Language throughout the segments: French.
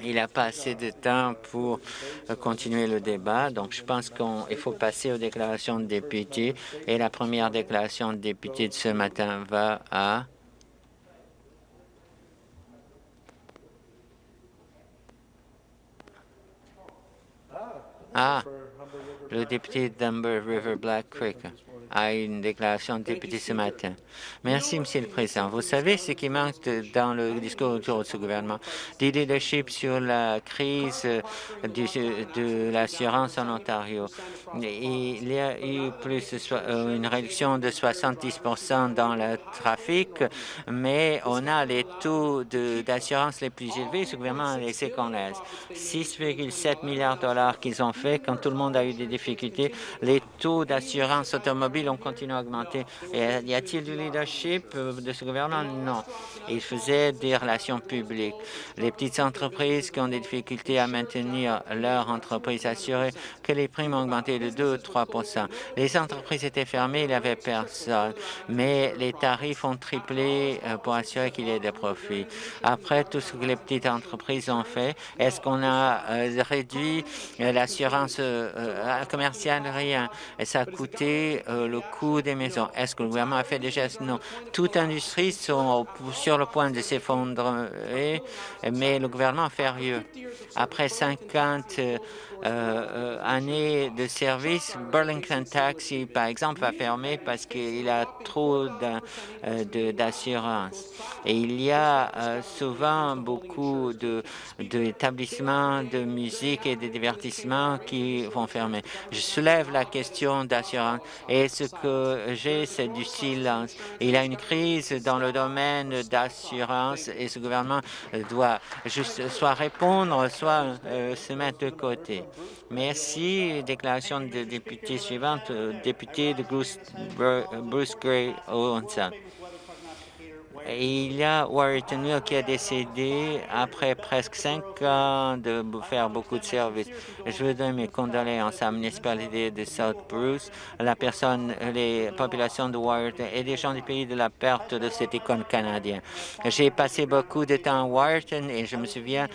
Il n'y a pas assez de temps pour continuer le débat, donc je pense qu'il faut passer aux déclarations de députés. Et la première déclaration de député de ce matin va à... Ah, le député d'Amber River Black Creek a une déclaration de député ce matin. Merci, Monsieur le Président. Vous savez ce qui manque dans le discours autour de ce gouvernement? Du leadership sur la crise de l'assurance en Ontario. Il y a eu plus euh, une réduction de 70% dans le trafic, mais on a les taux d'assurance les plus élevés. Ce gouvernement a laissé qu'on laisse. 6,7 milliards de dollars qu'ils ont fait quand tout le monde a eu des difficultés. Les taux d'assurance automobile ont continué à augmenter. Y a-t-il du leadership euh, de ce gouvernement? Non. Il faisait des relations publiques. Les petites entreprises qui ont des difficultés à maintenir leur entreprise assurée que les primes ont augmenté de 2 ou 3% Les entreprises étaient fermées, il n'y avait personne, mais les tarifs ont triplé euh, pour assurer qu'il y ait des profits. Après tout ce que les petites entreprises ont fait, est-ce qu'on a euh, réduit l'assurance commerciale? Rien. Ça a coûté coût des maisons. Est-ce que le gouvernement a fait des gestes? Non. Toute industrie sont sur le point de s'effondrer, mais le gouvernement fait rien. Après 50 euh, années de service, Burlington Taxi, par exemple, va fermer parce qu'il a trop euh, d'assurance. Et il y a euh, souvent beaucoup d'établissements de, de musique et de divertissement qui vont fermer. Je soulève la question d'assurance et ce que j'ai, c'est du silence. Il y a une crise dans le domaine d'assurance et ce gouvernement doit juste soit répondre, soit se mettre de côté. Merci. Déclaration de député suivante, euh, député de Bruce, Bruce Gray Il y a Warrington qui a décédé après presque cinq ans de faire beaucoup de services. Je veux donner mes condoléances à la municipalité de South Bruce, la personne, les populations de Warrington et les gens du pays de la perte de cette icône canadienne. J'ai passé beaucoup de temps à Warrington et je me souviens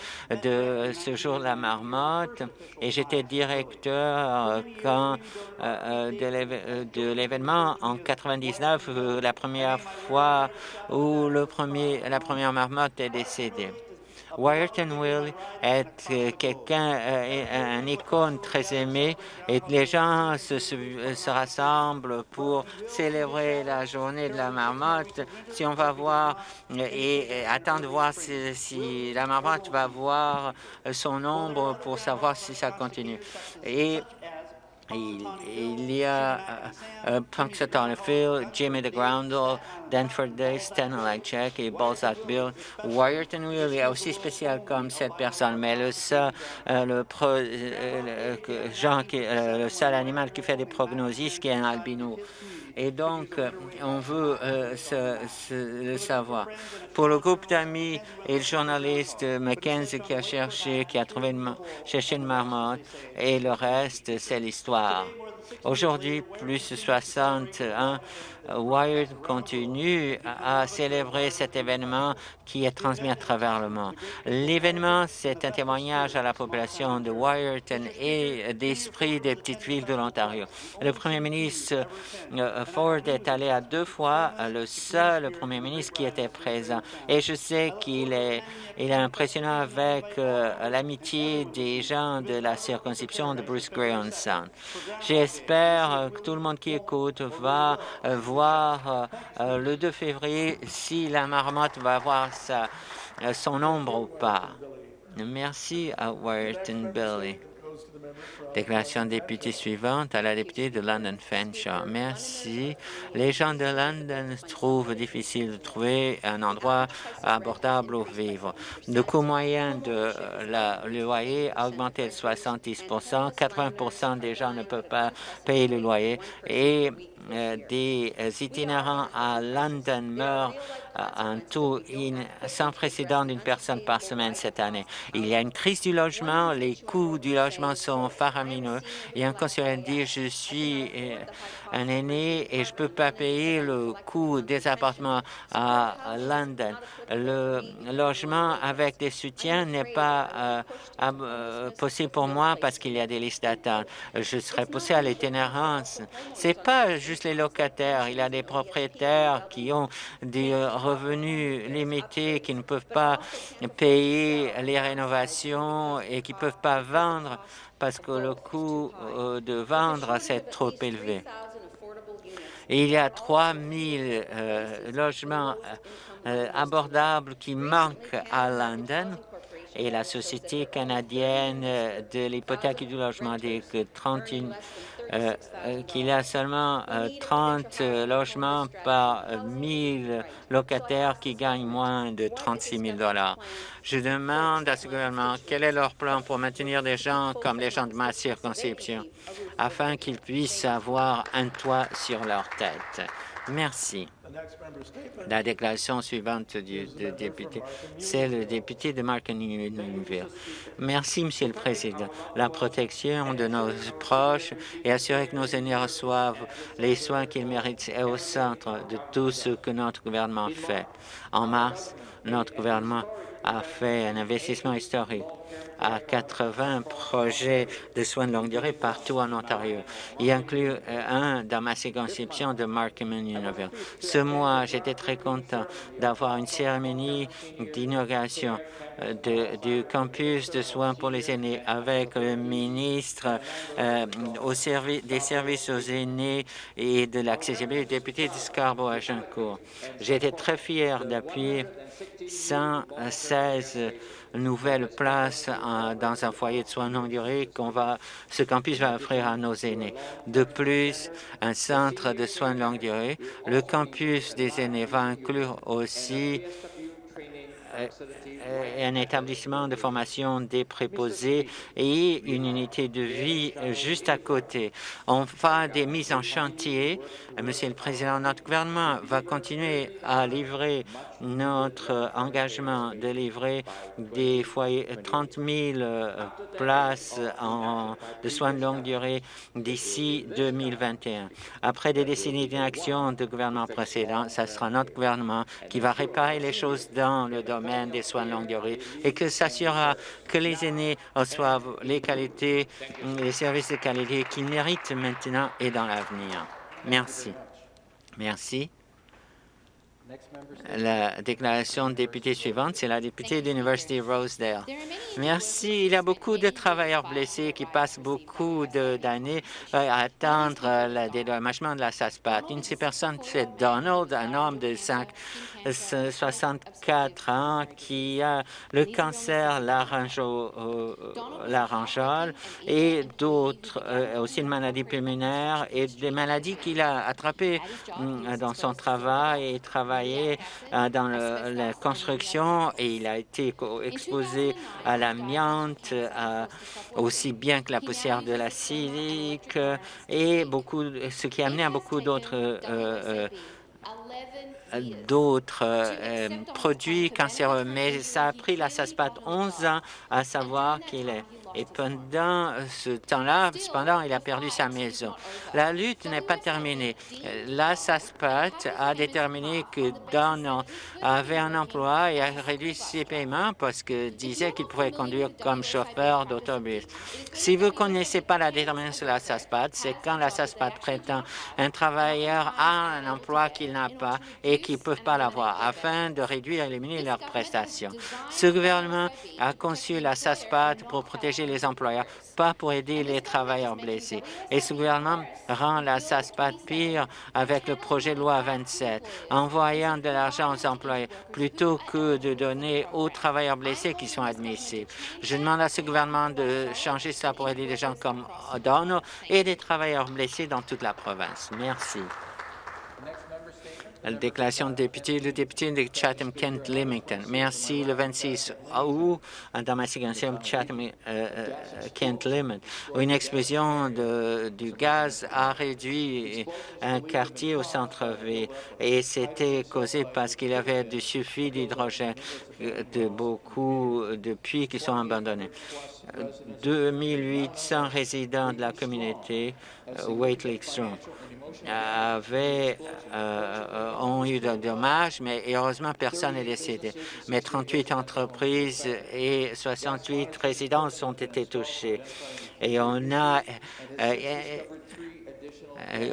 de ce jour la marmotte et j'étais directeur euh, quand euh, euh, de l'événement en 99, la première fois où le premier, la première marmotte est décédée. Wyerton Will est euh, quelqu'un, euh, un icône très aimé et les gens se, se, rassemblent pour célébrer la journée de la marmotte. Si on va voir et, attendre de voir si, si, la marmotte va voir son ombre pour savoir si ça continue. Et il, y a uh, Punxsutawney Phil, Jimmy the Groundle, Danford Day, Stan Check et Balzac Bill. Wyerton Will est aussi spécial comme cette personne, mais le seul, euh, le, pro, euh, qui, euh, le seul animal qui fait des prognosis, qui est un albino et donc on veut euh, le savoir. Pour le groupe d'amis et le journaliste Mackenzie qui a cherché, qui a trouvé une, cherché une marmotte, et le reste, c'est l'histoire. Aujourd'hui, plus de 61 Wired continue à célébrer cet événement qui est transmis à travers le monde. L'événement, c'est un témoignage à la population de Wyerton et d'esprit des petites villes de l'Ontario. Le premier ministre euh, Ford est allé à deux fois, le seul premier ministre qui était présent. Et je sais qu'il est, il impressionnant avec euh, l'amitié des gens de la circonscription de Bruce Gray Sound. J'espère que tout le monde qui écoute va euh, voir euh, euh, le 2 février si la marmotte va voir sa, euh, son ombre ou pas. Merci à Wyerton Billy. Déclaration député suivante à la députée de London Fanshawe. Merci. Les gens de London trouvent difficile de trouver un endroit abordable où vivre. Le coût moyen de la, loyer a augmenté de 70% 80% des gens ne peuvent pas payer le loyer et des itinérants à London meurent un taux sans précédent d'une personne par semaine cette année. Il y a une crise du logement, les coûts du logement sont faramineux. Et un conseiller dit, je suis euh, un aîné et je ne peux pas payer le coût des appartements à London. Le logement avec des soutiens n'est pas euh, euh, possible pour moi parce qu'il y a des listes d'attente. Je serais poussé à l'itinérance. Ce n'est pas juste les locataires. Il y a des propriétaires qui ont des revenus limités, qui ne peuvent pas payer les rénovations et qui ne peuvent pas vendre parce que le coût euh, de vendre c'est trop élevé. Il y a 3 000 euh, logements euh, abordables qui manquent à London. Et la Société canadienne de l'hypothèque et du logement dit que 31 euh, euh, qu'il y a seulement 30 euh, logements par 1000 locataires qui gagnent moins de 36 000 Je demande à ce gouvernement quel est leur plan pour maintenir des gens comme les gens de ma circonscription afin qu'ils puissent avoir un toit sur leur tête. Merci. La déclaration suivante du, député, c'est le député de Markham-Newville. Merci, Monsieur le Président. La protection de nos proches et assurer que nos aînés reçoivent les soins qu'ils méritent est au centre de tout ce que notre gouvernement fait. En mars, notre gouvernement a fait un investissement historique à 80 projets de soins de longue durée partout en Ontario. Il inclut euh, un dans ma circonscription de Markham Newville. Ce mois, j'étais très content d'avoir une cérémonie d'inauguration euh, du campus de soins pour les aînés avec le ministre euh, des services aux aînés et de l'accessibilité, député de Scarborough à Jancourt. J'étais très fier d'appuyer 116 nouvelles places dans un foyer de soins longue durée qu'on va, ce campus va offrir à nos aînés. De plus, un centre de soins de longue durée. Le campus des aînés va inclure aussi euh, un établissement de formation des préposés et une unité de vie juste à côté. On va des mises en chantier. Monsieur le Président, notre gouvernement va continuer à livrer notre engagement de livrer des foyers, 30 000 euh, places de soins de longue durée d'ici 2021. Après des décennies d'inaction de gouvernement précédent, ce sera notre gouvernement qui va réparer les choses dans le domaine des soins de longue durée et que s'assurera que les aînés reçoivent les qualités, les services de qualité qu'ils méritent maintenant et dans l'avenir. Merci. Merci. La déclaration de député suivante, c'est la députée de l'Université Rosedale. Merci. Il y a beaucoup de travailleurs blessés qui passent beaucoup d'années euh, à attendre le dédommagement de la SASPAT. Une de ces personnes, c'est Donald, un homme de 5, 64 ans qui a le cancer laryngeal et d'autres, euh, aussi une maladie pulmonaire et des maladies qu'il a attrapées mm, dans son travail et travaillé euh, dans la construction et il a été exposé à l'amiante, aussi bien que la poussière de la silique et beaucoup, ce qui a amené à beaucoup d'autres euh, d'autres euh, produits cancéreux, mais ça a pris la SASPAT 11 ans à savoir qu'il est et pendant ce temps-là, cependant, il a perdu sa maison. La lutte n'est pas terminée. La SASPAT a déterminé que Donald avait un emploi et a réduit ses paiements parce que disait qu'il pouvait conduire comme chauffeur d'autobus. Si vous ne connaissez pas la détermination de la SASPAT, c'est quand la SASPAT prétend un travailleur a un emploi qu'il n'a pas et qu'il ne peut pas l'avoir afin de réduire et éliminer leurs prestations. Ce gouvernement a conçu la SASPAT pour protéger les employeurs, pas pour aider les travailleurs blessés. Et ce gouvernement rend la SASPAT pire avec le projet de loi 27, envoyant de l'argent aux employés plutôt que de donner aux travailleurs blessés qui sont admissibles. Je demande à ce gouvernement de changer ça pour aider les gens comme O'Donnell et des travailleurs blessés dans toute la province. Merci. La déclaration de député, le député de Chatham-Kent Limington. Merci. Le 26 août, dans ma circonscription Chatham-Kent Limington, une explosion de, du gaz a réduit un quartier au centre-ville et c'était causé parce qu'il y avait du suffit d'hydrogène de beaucoup de puits qui sont abandonnés. 2800 résidents de la communauté Wait Lake avaient, euh, ont eu des dommages, mais heureusement, personne n'est décédé. Mais 38 entreprises et 68 résidences ont été touchées. Et on a, euh, euh,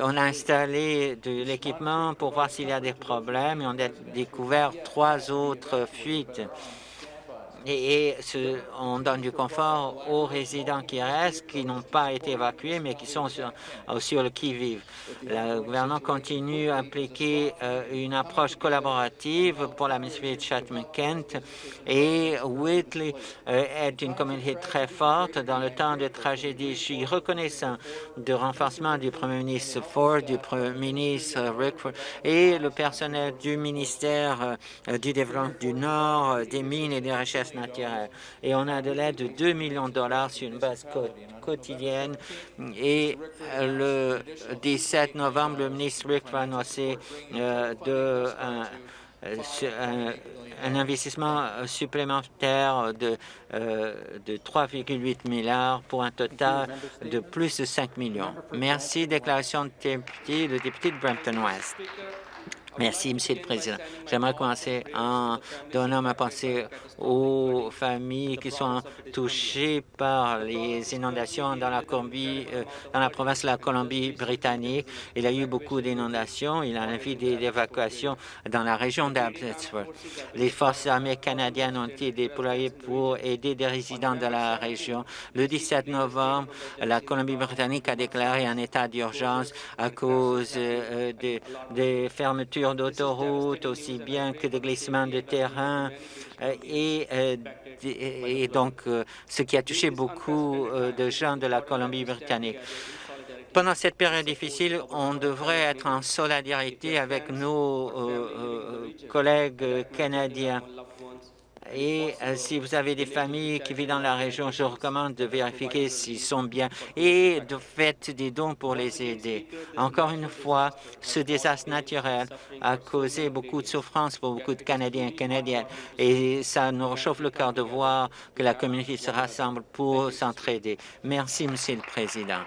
on a installé de l'équipement pour voir s'il y a des problèmes et on a découvert trois autres fuites et, on donne du confort aux résidents qui restent, qui n'ont pas été évacués, mais qui sont sur, le qui-vive. Le gouvernement continue à appliquer euh, une approche collaborative pour la municipalité de Chatham-Kent et Whitley euh, est une communauté très forte dans le temps de tragédie. Je suis reconnaissant du renforcement du premier ministre Ford, du premier ministre Rickford et le personnel du ministère euh, du Développement du Nord, des mines et des recherches et on a de l'aide de 2 millions de dollars sur une base quotidienne. Et euh, le 17 novembre, le ministre Rick va annoncer euh, de, un, investissement supplémentaire de, euh, de 3,8 milliards pour un total de plus de 5 millions. Merci. Déclaration de député, le député de Brampton-Ouest. Merci, Monsieur le Président. J'aimerais commencer en donnant ma pensée aux familles qui sont touchées par les inondations dans la, euh, dans la province de la Colombie-Britannique. Il y a eu beaucoup d'inondations. Il y a un avis d'évacuation dans la région d'Abbotsford. Les forces armées canadiennes ont été déployées pour aider des résidents de la région. Le 17 novembre, la Colombie-Britannique a déclaré un état d'urgence à cause euh, des fermetures d'autoroutes, aussi bien que de glissements de terrain, euh, et, euh, et donc euh, ce qui a touché beaucoup de gens de la Colombie-Britannique. Pendant cette période difficile, on devrait être en solidarité avec nos collègues canadiens. Et euh, si vous avez des familles qui vivent dans la région, je recommande de vérifier s'ils sont bien et de faire des dons pour les aider. Encore une fois, ce désastre naturel a causé beaucoup de souffrance pour beaucoup de Canadiens et Canadiennes et ça nous réchauffe le cœur de voir que la communauté se rassemble pour s'entraider. Merci, Monsieur le Président.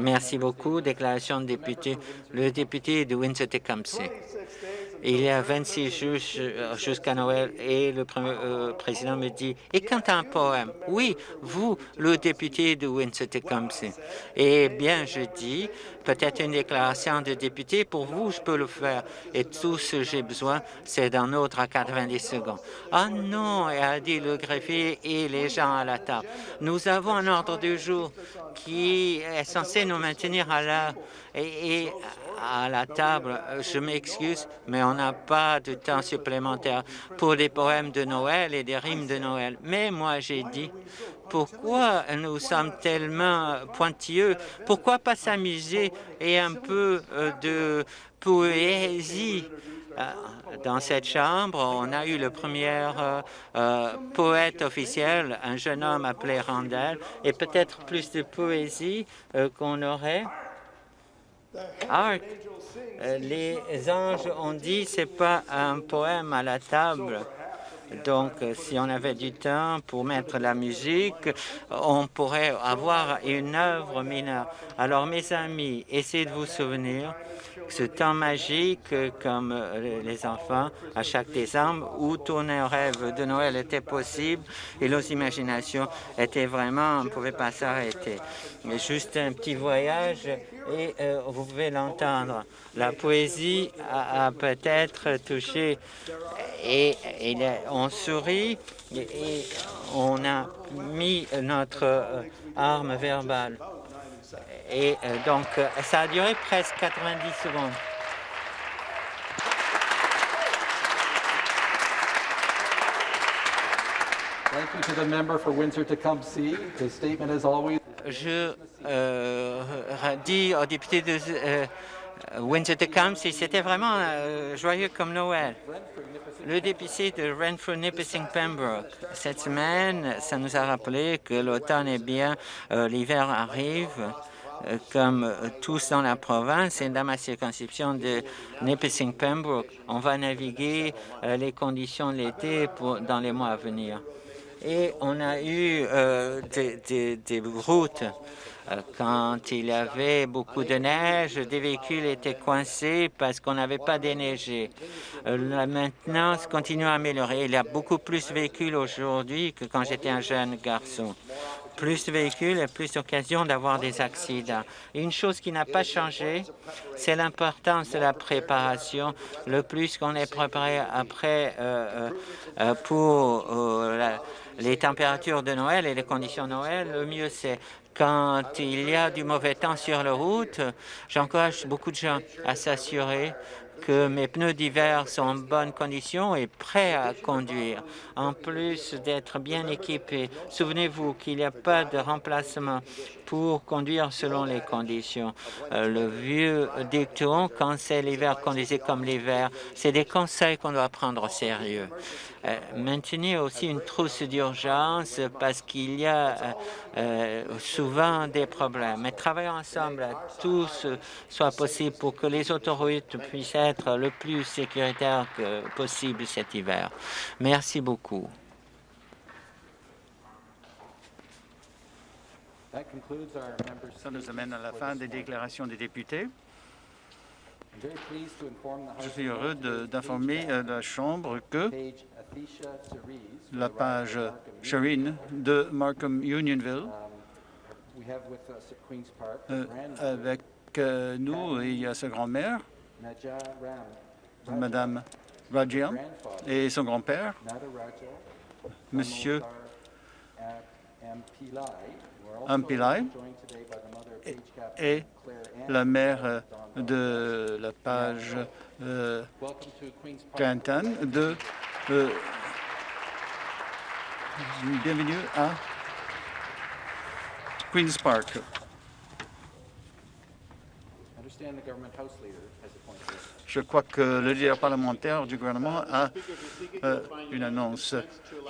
Merci beaucoup. Déclaration de député. Le député de Windsor-Tecumseh. Il y a 26 jours euh, jusqu'à Noël et le premier, euh, président me dit « Et quand un poème ?» Oui, vous, le député de Windsor-Tecumseh. Eh bien, je dis peut-être une déclaration de député. Pour vous, je peux le faire. Et tout ce que j'ai besoin, c'est d'un autre à 90 secondes. Ah non, a dit le greffier et les gens à la table. Nous avons un ordre du jour qui est censé nous maintenir à l'heure. Et à la table. Je m'excuse, mais on n'a pas de temps supplémentaire pour des poèmes de Noël et des rimes de Noël. Mais moi, j'ai dit, pourquoi nous sommes tellement pointilleux? Pourquoi pas s'amuser et un peu euh, de poésie? Euh, dans cette chambre, on a eu le premier euh, poète officiel, un jeune homme appelé Randall, et peut-être plus de poésie qu'on aurait. Euh, les anges ont dit c'est pas un poème à la table. Donc, si on avait du temps pour mettre la musique, on pourrait avoir une œuvre mineure. Alors, mes amis, essayez de vous souvenir ce temps magique comme les enfants à chaque décembre où tourner un rêve de Noël était possible et nos imaginations étaient vraiment, on ne pouvait pas s'arrêter. Mais juste un petit voyage et euh, vous pouvez l'entendre. La poésie a, peut-être touché et, on sourit et, on a mis notre euh, arme verbale. Et euh, donc, ça a duré presque 90 secondes. Je dis aux députés de euh, Windsor-Tecumseh, c'était vraiment euh, joyeux comme Noël. Le député de Renfrew Nipissing Pembroke, cette semaine, ça nous a rappelé que l'automne est bien, euh, l'hiver arrive, euh, comme tous dans la province et dans ma circonscription de Nipissing Pembroke. On va naviguer les conditions de l'été dans les mois à venir. Et on a eu euh, des, routes euh, quand il y avait beaucoup de neige, des véhicules étaient coincés parce qu'on n'avait pas déneigé. Euh, la maintenance continue à améliorer. Il y a beaucoup plus de véhicules aujourd'hui que quand j'étais un jeune garçon. Plus de véhicules et plus d'occasions d'avoir des accidents. Une chose qui n'a pas changé, c'est l'importance de la préparation. Le plus qu'on est préparé après pour la- les températures de Noël et les conditions de Noël, le mieux c'est. Quand il y a du mauvais temps sur la route, j'encourage beaucoup de gens à s'assurer que mes pneus d'hiver sont en bonne condition et prêts à conduire. En plus d'être bien équipés, souvenez-vous qu'il n'y a pas de remplacement pour conduire selon les conditions. Euh, le vieux dicton, quand c'est l'hiver, conduisez comme l'hiver, c'est des conseils qu'on doit prendre au sérieux. Euh, maintenir aussi une trousse d'urgence parce qu'il y a euh, souvent des problèmes. Mais travailler ensemble, tout ce soit possible pour que les autoroutes puissent être le plus sécuritaires possible cet hiver. Merci beaucoup. Ça nous amène à la fin des déclarations des députés. Je suis heureux d'informer euh, la Chambre que la page Sherine de Markham Unionville, Park, euh, avec euh, nous, il y a sa grand-mère, Madame grandfather, et son grand-père, Monsieur Captain et la mère euh, de la page euh, de... euh, bienvenue à Queen's Park. Je crois que le leader parlementaire du gouvernement a euh, une annonce.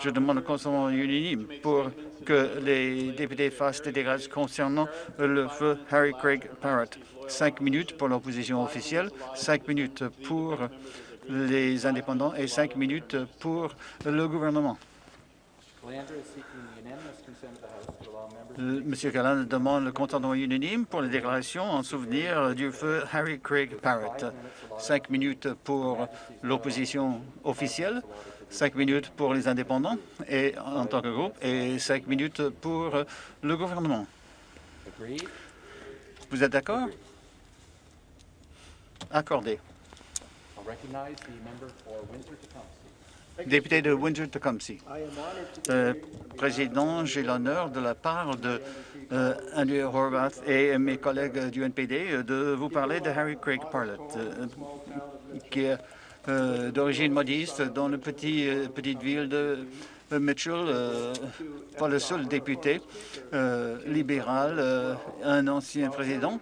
Je demande le consentement unanime pour que les députés fassent des dégâts concernant le feu Harry Craig Parrott. Cinq minutes pour l'opposition officielle, cinq minutes pour les indépendants et cinq minutes pour le gouvernement. Monsieur Callan demande le consentement unanime pour les déclarations en souvenir du feu Harry Craig Parrott. Cinq minutes pour l'opposition officielle, cinq minutes pour les indépendants et en tant que groupe, et cinq minutes pour le gouvernement. Vous êtes d'accord? Accordé. Député de Windsor-Tecumseh. Euh, Président, j'ai l'honneur de la part de euh, Andrew Horvath et mes collègues du NPD euh, de vous parler de Harry Craig Parlett, qui est d'origine modiste dans la petit, petite ville de Mitchell, euh, pas le seul député libéral, un ancien président,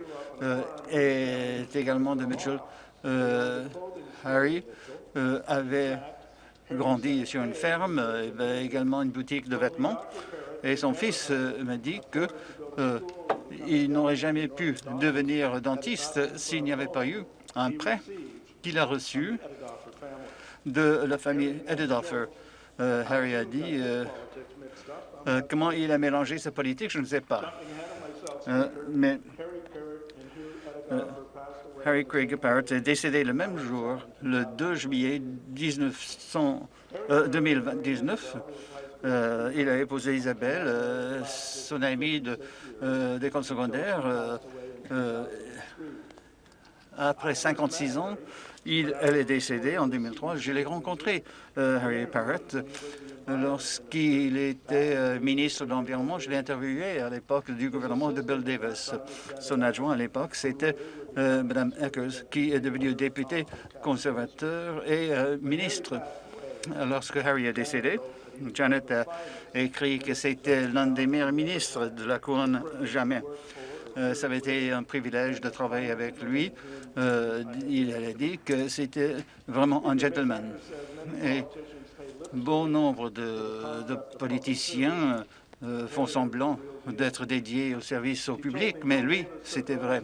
est également de Mitchell. Harry avait grandi sur une ferme, euh, avait également une boutique de vêtements. Et son fils euh, m'a dit que euh, il n'aurait jamais pu devenir dentiste s'il n'y avait pas eu un prêt qu'il a reçu de la famille Ededoffer. Euh, Harry a dit comment il a mélangé sa politique, je ne sais pas. Mais Harry Craig Parrott est décédé le même jour, le 2 juillet 1900, euh, 2019. Euh, il a épousé Isabelle, euh, son amie de, d'école secondaire. après 56 ans, elle est décédée en 2003. Je l'ai rencontré, Harry Parrott, lorsqu'il était ministre de l'Environnement. Je l'ai interviewé à l'époque du gouvernement de Bill Davis. Son adjoint à l'époque, c'était euh, Mme Eckers, qui est devenue députée conservateur et euh, ministre. Lorsque Harry est décédé, Janet a écrit que c'était l'un des meilleurs ministres de la couronne jamais. Euh, ça avait été un privilège de travailler avec lui. Il a dit que c'était vraiment un gentleman. Et bon nombre de, politiciens euh, font semblant d'être dédiés au service au public, mais lui, c'était vrai.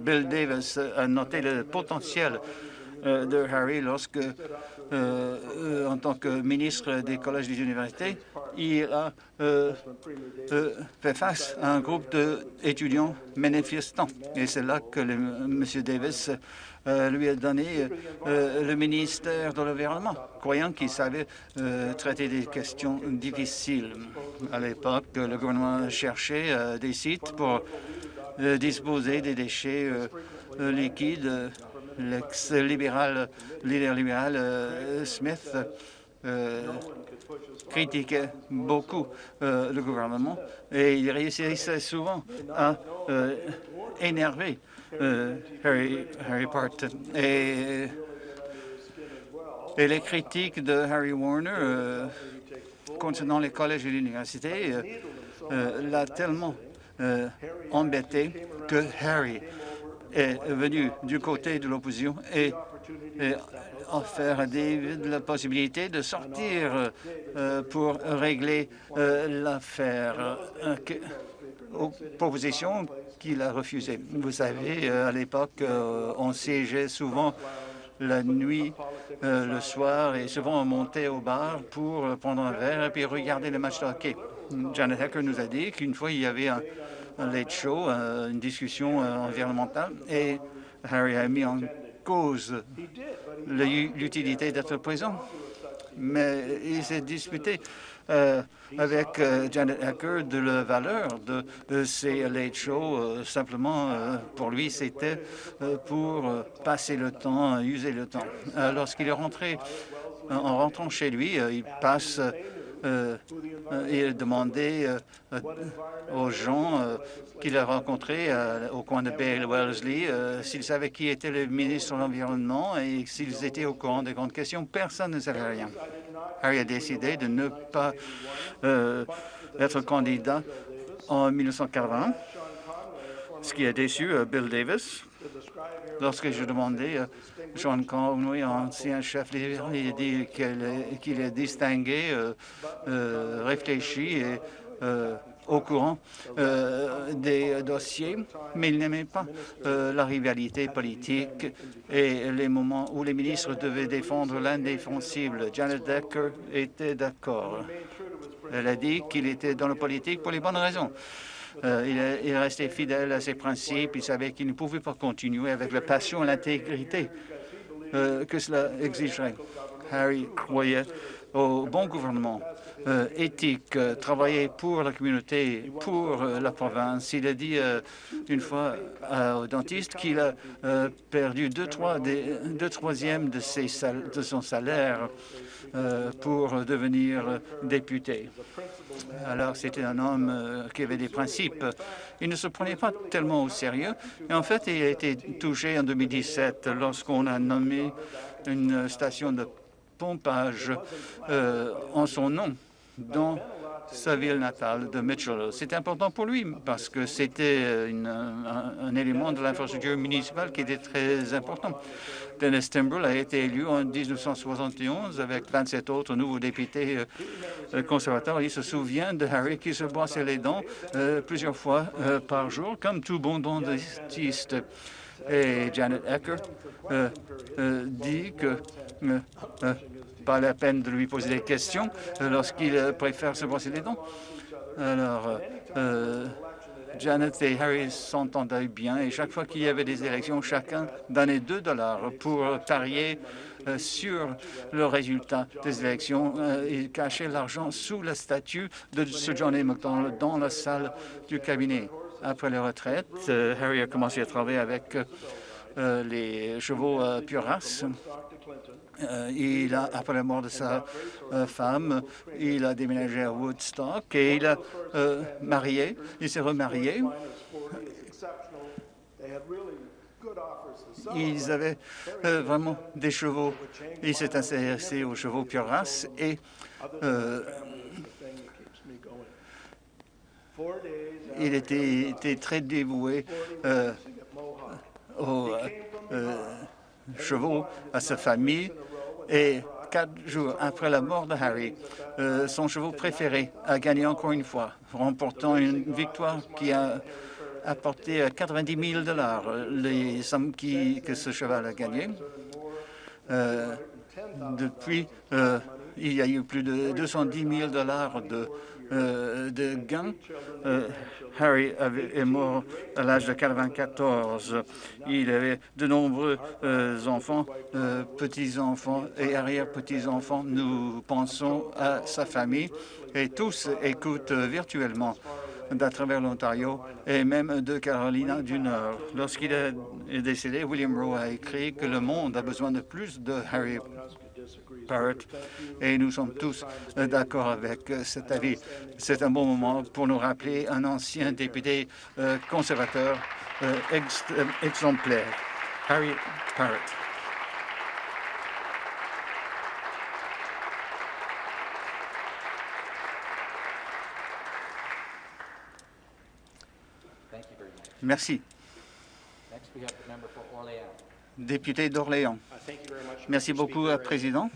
Bill Davis a noté le potentiel de Harry lorsque, en tant que ministre des collèges et des universités, il a euh, euh, fait face à un groupe d'étudiants manifestants. Et c'est là que M. Davis euh, lui a donné le ministère de l'Environnement, croyant qu'il savait traiter des questions difficiles. À l'époque, le gouvernement cherchait des sites pour disposer des déchets liquides. L'ex-libéral, leader libéral Smith critiquait beaucoup euh, le gouvernement et il réussissait souvent à euh, énerver euh, Harry, Harry Part. Et, les critiques de Harry Warner concernant les collèges et l'université l'a tellement embêté que Harry est venu du côté de l'opposition et, et offert à David la possibilité de sortir euh, pour régler euh, l'affaire. Euh, aux propositions qu'il a refusées. Vous savez, à l'époque, on siégeait souvent la nuit, le soir, et souvent on montait au bar pour prendre un verre et puis regarder le match de hockey. Janet Hacker nous a dit qu'une fois, il y avait un, un late show, une discussion environnementale, et Harry a mis en cause l'utilité d'être présent. Mais il s'est disputé euh, avec euh, Janet Hacker de la valeur de, ces late shows. Euh, simplement, pour lui, c'était pour passer le temps, user le temps. Lorsqu'il est rentré, en rentrant chez lui, il passe euh, euh, il demandait euh, aux gens qu'il a rencontrés au coin de Bay Wellesley s'ils savaient qui était le ministre de l'Environnement et s'ils étaient au courant des grandes questions. Personne ne savait rien. Harry a décidé de ne pas être candidat en 1980, ce qui a déçu Bill Davis. Lorsque je demandais John Conway, ancien chef libéral, il dit qu'il est distingué, euh, euh, réfléchi et euh, au courant des dossiers, mais il n'aimait pas la rivalité politique et les moments où les ministres devaient défendre l'indéfensible. Janet Decker était d'accord. Elle a dit qu'il était dans la politique pour les bonnes raisons. il, est resté fidèle à ses principes. Il savait qu'il ne pouvait pas continuer avec la passion et l'intégrité euh, que cela exigerait. Harry croyait au bon gouvernement euh, éthique, euh, travailler pour la communauté, pour la province. Il a dit une fois au dentiste qu'il a perdu deux, trois, deux troisièmes de, ses de son salaire pour devenir député. Alors, c'était un homme qui avait des principes. Il ne se prenait pas tellement au sérieux. Et en fait, il a été touché en 2017 lorsqu'on a nommé une station de pompage euh, en son nom sa ville natale de Mitchell. C'est important pour lui parce que c'était un, élément de l'infrastructure municipale qui était très important. Dennis Timbrell a été élu en 1971 avec 27 autres nouveaux députés euh, conservateurs. Il se souvient de Harry qui se brossait les dents euh, plusieurs fois euh, par jour, comme tout bon dentiste. Et Janet Ecker dit que pas la peine de lui poser des questions lorsqu'il préfère se brosser les dents. Alors, Janet et Harry s'entendaient bien et chaque fois qu'il y avait des élections, chacun donnait 2 dollars pour parier euh, sur le résultat des élections. Euh, il l'argent sous la statue de Sir John A. Dans la salle du cabinet. Après la retraite, euh, Harry a commencé à travailler avec les chevaux pure race euh, il a, après la mort de sa euh, femme, il a déménagé à Woodstock et il a euh, marié, il s'est remarié. ils avaient euh, vraiment des chevaux. Il s'est intéressé aux chevaux pure race et euh, il était, très dévoué euh, euh, chevaux, à sa famille. Et quatre jours après la mort de Harry, euh, son cheval préféré a gagné encore une fois, remportant une victoire qui a apporté 90 000 dollars, les sommes que ce cheval a gagné. Euh, depuis, euh, il y a eu plus de 210 000 dollars de, euh, de gains. Euh, Harry est mort à l'âge de 94. Il avait de nombreux euh, enfants, euh, petits-enfants et arrière-petits-enfants. Nous pensons à sa famille et tous écoutent virtuellement d'à travers l'Ontario et même de Carolina du Nord. Lorsqu'il est décédé, William Rowe a écrit que le monde a besoin de plus de Harry Parrott et nous sommes tous euh, d'accord avec euh, cet avis. C'est un bon moment pour nous rappeler un ancien député euh, conservateur euh, ex- euh, exemplaire, Harry Parrott. Thank you very much. Merci. Next, we have the member for Orléans. Député d'Orléans. Merci beaucoup, euh, Président.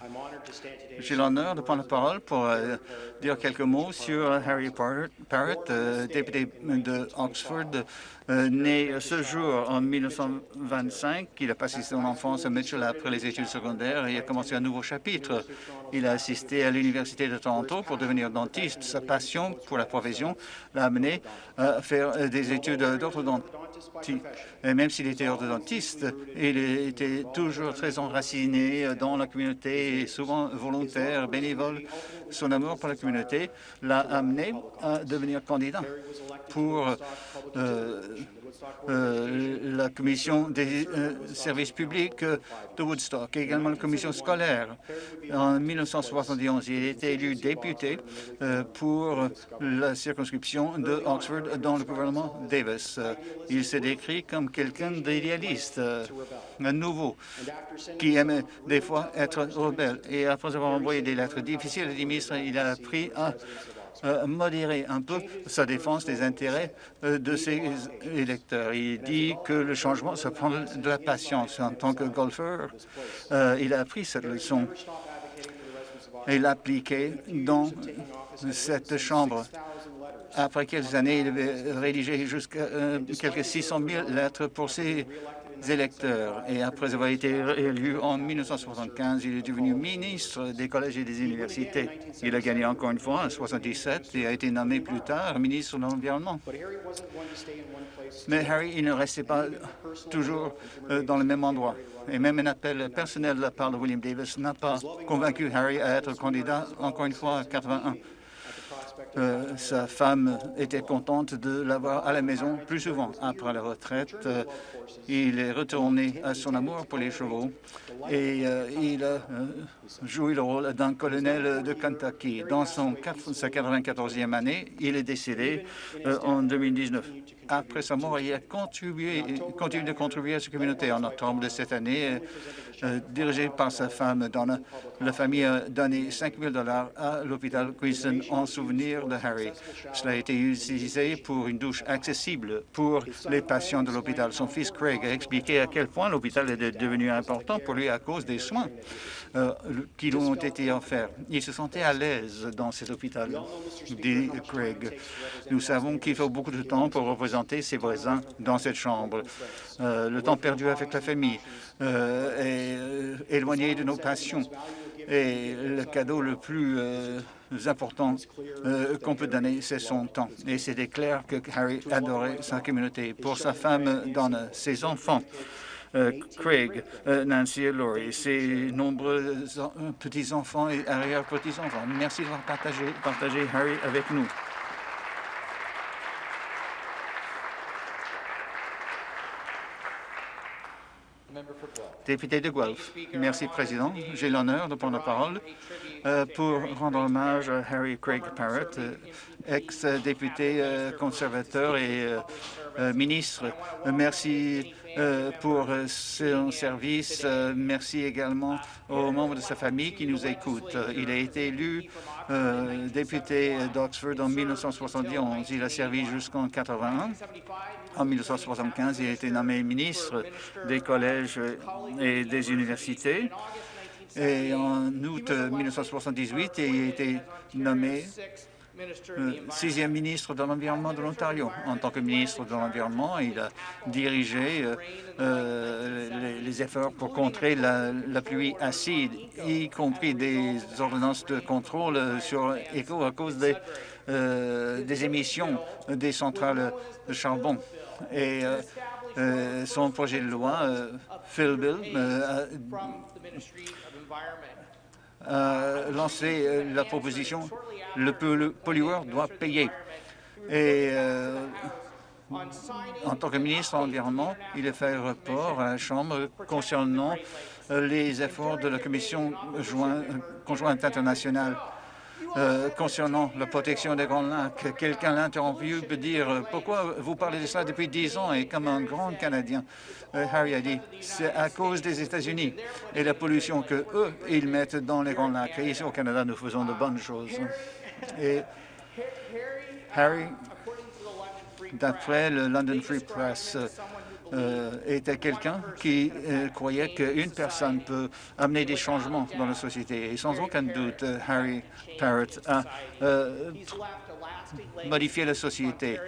J'ai l'honneur de prendre la parole pour euh, dire quelques mots sur Harry Parrott, euh, député de Oxford, né ce jour en 1925. Il a passé son enfance à Mitchell après les études secondaires et a commencé un nouveau chapitre. Il a assisté à l'Université de Toronto pour devenir dentiste. Sa passion pour la profession l'a amené à faire des études d'orthodontie. Même s'il était orthodontiste, il était toujours très enraciné dans la communauté et souvent volontaire, bénévole. Son amour pour la communauté l'a amené à devenir candidat pour euh, euh, la commission des euh, services publics euh, de Woodstock et également la commission scolaire. En 1971, il été élu député pour la circonscription de Oxford dans le gouvernement Davis. Il s'est décrit comme quelqu'un d'idéaliste, nouveau, qui aimait des fois être rebelle. Et après avoir envoyé des lettres difficiles à des il a appris à modérer un peu sa défense des intérêts euh, de ses électeurs. Il dit que le changement, ça prend de la patience. En tant que golfeur, euh, il a appris cette leçon et l'a dans cette chambre. Après quelques années, il avait rédigé jusqu'à euh, quelques 600 000 lettres pour ses électeurs. Et après avoir été élu en 1975, il est devenu ministre des collèges et des universités. Il a gagné encore une fois en 1977 et a été nommé plus tard ministre de l'Environnement. Mais Harry, il ne restait pas toujours euh, dans le même endroit. Et même un appel personnel de la part de William Davis n'a pas convaincu Harry à être candidat encore une fois à 81. Euh, sa femme était contente de l'avoir à la maison plus souvent. Après la retraite, euh, il est retourné à son amour pour les chevaux et euh, il a joué le rôle d'un colonel de Kentucky. Dans son, sa 94e année, il est décédé euh, en 2019. Après sa mort, il a continué de contribuer à sa communauté. En octobre de cette année, euh, euh, dirigé par sa femme Donna, la famille a donné 5 000 dollars à l'hôpital Queenston en souvenir de Harry. Cela a été utilisé pour une douche accessible pour les patients de l'hôpital. Son fils Craig a expliqué à quel point l'hôpital est devenu important pour lui à cause des soins qui ont été offerts. Il se sentait à l'aise dans cet hôpital, dit Craig. Nous savons qu'il faut beaucoup de temps pour représenter ses voisins dans cette chambre. Euh, le temps perdu avec la famille euh, est euh, éloigné de nos passions. Et le cadeau le plus important qu'on peut donner, c'est son temps. Et c'était clair que Harry adorait sa communauté. Pour sa femme, Donna, ses enfants, Craig, euh, Nancy et Laurie, ses nombreux euh, petits-enfants et arrière-petits-enfants. Merci d'avoir partagé, partagé Harry avec nous. Député de Guelph. Merci, Président. J'ai l'honneur de prendre la parole euh, pour rendre hommage à Harry Craig Parrott, euh, ex-député euh, conservateur et euh, ministre. Merci pour son service. Merci également aux membres de sa famille qui nous écoutent. Il a été élu député d'Oxford en 1971. Il a servi jusqu'en 81. En 1975, il a été nommé ministre des collèges et des universités. Et en août 1978, il a été nommé euh, sixième ministre de l'Environnement de l'Ontario. En tant que ministre de l'Environnement, il a dirigé euh, euh, les, efforts pour contrer la, pluie acide, y compris des ordonnances de contrôle sur ECO à cause des, des émissions des centrales de charbon. Et son projet de loi, Phil Bill, a lancé la proposition le, pollueur doit payer. Et euh, en tant que ministre de l'Environnement, il a fait rapport à la Chambre concernant euh, les efforts de la Commission conjointe internationale euh, concernant la protection des Grands Lacs. Quelqu'un l'a interrompu pour dire « Pourquoi vous parlez de cela depuis dix ans ?» Et comme un grand Canadien, Harry a dit « C'est à cause des États-Unis et la pollution que eux ils mettent dans les Grands Lacs. Et ici au Canada, nous faisons de bonnes choses. » Et Harry, d'après le London Free Press, euh, était quelqu'un qui euh, croyait qu'une personne peut amener des changements dans la société. Et sans aucun doute, Harry Parrott a euh, modifié la société.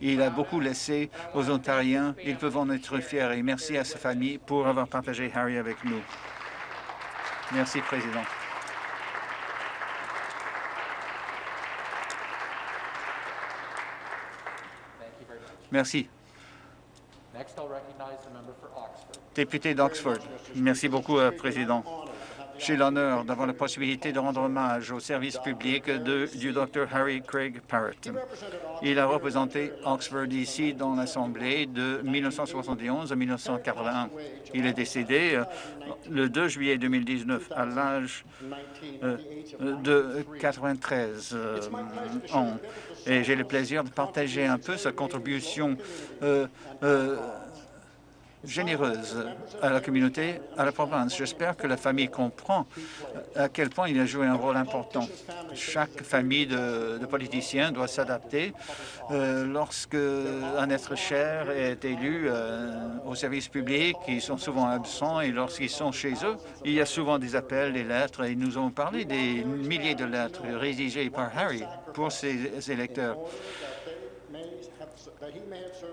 Il a beaucoup laissé aux Ontariens. Ils peuvent en être fiers. Et merci à sa famille pour avoir partagé Harry avec nous. Merci, Président. Merci. Député d'Oxford. Merci beaucoup, euh, Président. J'ai l'honneur d'avoir la possibilité de rendre hommage au service public du Dr Harry Craig Parrott. Il a représenté Oxford ici dans l'Assemblée de 1971 à 1981. Il est décédé euh, le 2 juillet 2019 à l'âge euh, de 93 ans et j'ai le plaisir de partager un peu sa contribution euh, euh, généreuse à la communauté, à la province. J'espère que la famille comprend à quel point il a joué un rôle important. Chaque famille de, politiciens doit s'adapter euh, lorsque un être cher est élu euh, au service public. Ils sont souvent absents et lorsqu'ils sont chez eux, il y a souvent des appels, des lettres. Et nous avons parlé des milliers de lettres rédigées par Harry pour ses électeurs.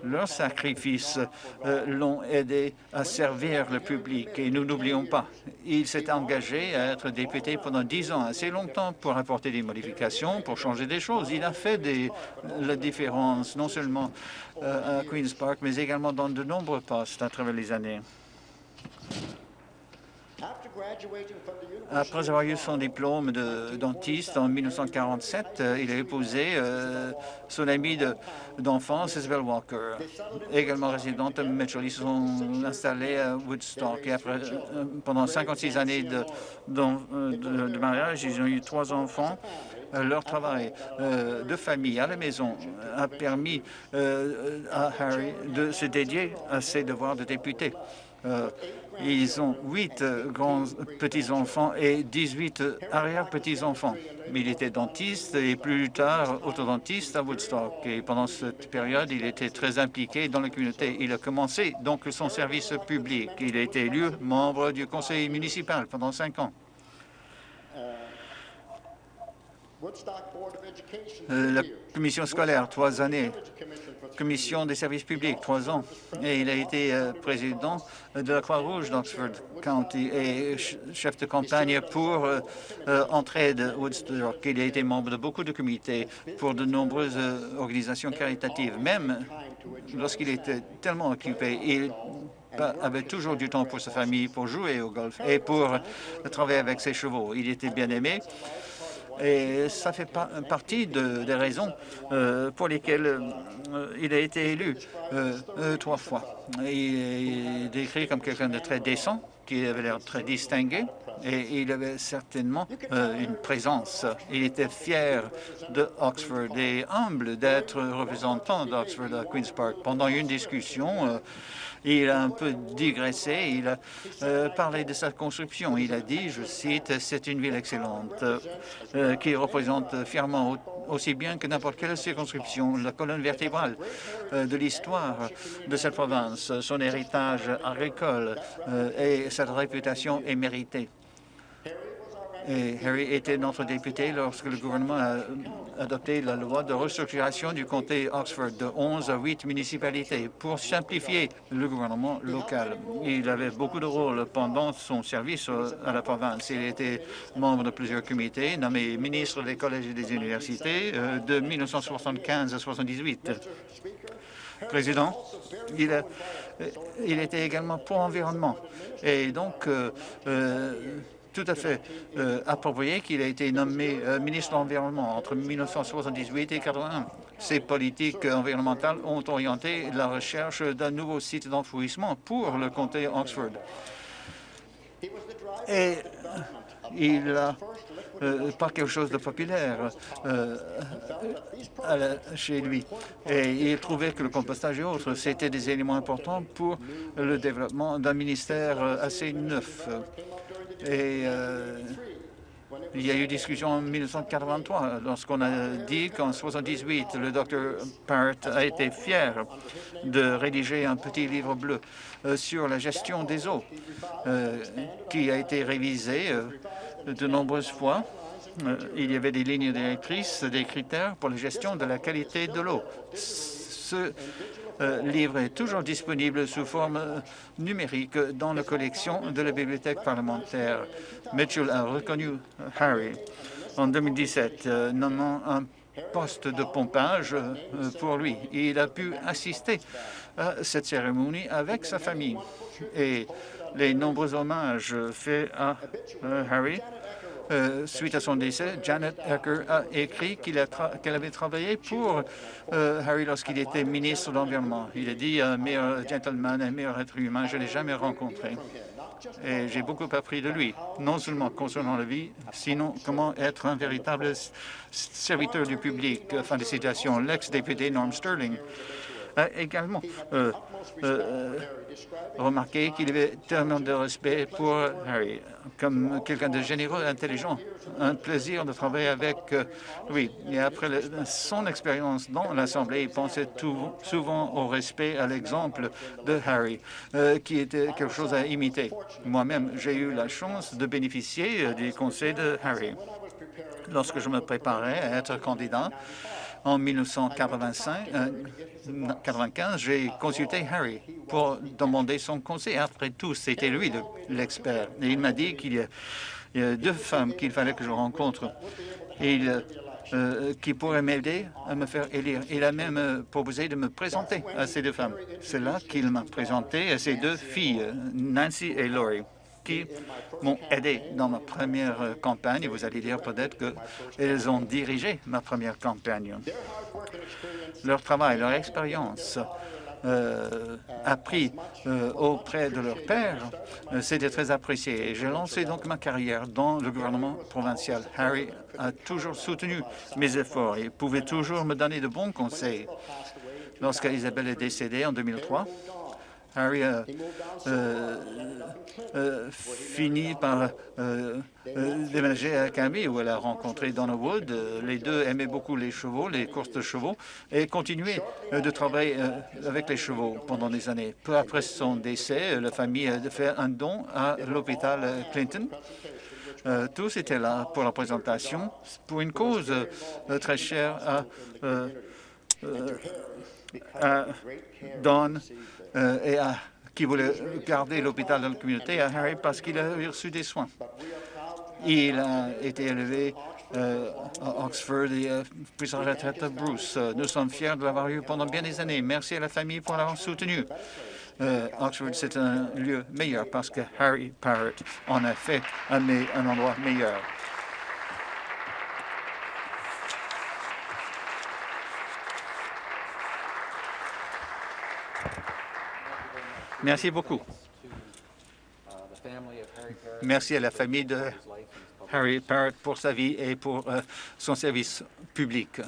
Leurs sacrifices euh, l'ont aidé à servir le public et nous n'oublions pas, il s'est engagé à être député pendant dix ans, assez longtemps pour apporter des modifications, pour changer des choses. Il a fait la différence, non seulement euh, à Queen's Park, mais également dans de nombreux postes à travers les années. Après avoir eu son diplôme de dentiste en 1947, euh, il a épousé euh, son amie d'enfance, Isabel Walker, également résidente à Mitchell. Ils se sont installés à Woodstock. Et après, euh, pendant 56 années de, de, mariage, ils ont eu trois enfants leur travail de famille à la maison a permis à Harry de se dédier à ses devoirs de député. Ils ont huit euh, grands petits-enfants et 18 arrière-petits-enfants. Il était dentiste et plus tard orthodontiste à Woodstock. Et pendant cette période, il était très impliqué dans la communauté. Il a commencé donc son service public. Il a été élu membre du conseil municipal pendant cinq ans. Euh, la commission scolaire, trois années. Commission des services publics, trois ans. Et il a été euh, président de la Croix-Rouge d'Oxford County et chef de campagne pour euh, Entraide Woodstock. Il a été membre de beaucoup de comités pour de nombreuses organisations caritatives. Même lorsqu'il était tellement occupé, il avait toujours du temps pour sa famille, pour jouer au golf et pour travailler avec ses chevaux. Il était bien aimé et ça fait partie des raisons euh, pour lesquelles euh, il a été élu euh, trois fois. Il est décrit comme quelqu'un de très décent, qui avait l'air très distingué, et il avait certainement une présence. Il était fier de Oxford et humble d'être représentant d'Oxford à Queen's Park. Pendant une discussion, il a un peu digressé, il a euh, parlé de sa construction. Il a dit, je cite, « C'est une ville excellente euh, qui représente fièrement aussi bien que n'importe quelle circonscription la colonne vertébrale euh, de l'histoire de cette province. Son héritage agricole et sa réputation est méritée. Et Harry était notre député lorsque le gouvernement a adopté la loi de restructuration du comté Oxford de 11 à 8 municipalités pour simplifier le gouvernement local. Il avait beaucoup de rôles pendant son service à la province. Il était membre de plusieurs comités, nommé ministre des collèges et des universités euh, de 1975 à 1978. Président, il, a, il était également pour l'environnement. Et donc, euh, euh, tout à fait euh, approprié qu'il ait été nommé euh, ministre de l'Environnement entre 1978 et 1981. Ces politiques environnementales ont orienté la recherche d'un nouveau site d'enfouissement pour le comté Oxford. Et il a euh, pas quelque chose de populaire euh, chez lui. Et il trouvait que le compostage et autres, c'était des éléments importants pour le développement d'un ministère assez neuf. Et euh, il y a eu discussion en 1983 lorsqu'on a dit qu'en 78, le Dr Parrott a été fier de rédiger un petit livre bleu euh, sur la gestion des eaux euh, qui a été révisé de nombreuses fois. il y avait des lignes directrices, des critères pour la gestion de la qualité de l'eau. Livre est toujours disponible sous forme euh, numérique dans la collection de la bibliothèque parlementaire. Mitchell a reconnu Harry en 2017, euh, nommant un poste de pompage pour lui. Il a pu assister à cette cérémonie avec sa famille. Et les nombreux hommages faits à Harry euh, suite à son décès, Janet Ecker a écrit qu'elle avait travaillé pour euh, Harry lorsqu'il était ministre de l'Environnement. Il a dit un meilleur gentleman, un meilleur être humain, je ne l'ai jamais rencontré. Et j'ai beaucoup appris de lui, non seulement concernant la vie, sinon comment être un véritable serviteur du public. Fin de citation. L'ex-député Norm Sterling également euh, euh, remarqué qu'il avait tellement de respect pour Harry, comme quelqu'un de généreux, intelligent, un plaisir de travailler avec euh, lui. Et après son expérience dans l'Assemblée, il pensait souvent au respect, à l'exemple de Harry, qui était quelque chose à imiter. Moi-même, j'ai eu la chance de bénéficier des conseils de Harry. Lorsque je me préparais à être candidat, en 1995, 95, j'ai consulté Harry pour demander son conseil. Après tout, c'était lui l'expert. Et il m'a dit qu'il y, a deux femmes qu'il fallait que je rencontre et euh, qui pourraient m'aider à me faire élire. Il a même euh, proposé de me présenter à ces deux femmes. C'est là qu'il m'a présenté à ces deux filles, Nancy et Laurie qui m'ont aidé dans ma première campagne. Vous allez dire peut-être qu'elles ont dirigé ma première campagne. Leur travail, leur expérience euh, appris euh, auprès de leur père, euh, c'était très apprécié. J'ai lancé donc ma carrière dans le gouvernement provincial. Harry a toujours soutenu mes efforts et pouvait toujours me donner de bons conseils. Lorsqu'Isabelle est décédée en 2003, Harry a euh, euh, fini par euh, déménager à Cambie où elle a rencontré Donna Wood. Les deux aimaient beaucoup les chevaux, les courses de chevaux, et continuaient de travailler avec les chevaux pendant des années. Peu après son décès, la famille a fait un don à l'hôpital Clinton. tous étaient là pour la présentation, pour une cause très chère à, à Don euh, et qui voulait garder l'hôpital dans la communauté à Harry parce qu'il a reçu des soins. Il a été élevé euh, à Oxford et a pris sa retraite à Bruce. Nous sommes fiers de l'avoir eu pendant bien des années. Merci à la famille pour l'avoir soutenu. Euh, Oxford, c'est un lieu meilleur parce que Harry Parrott en a fait un endroit meilleur. Merci beaucoup. Merci à la famille de Harry Parrott pour sa vie et pour euh, son service public.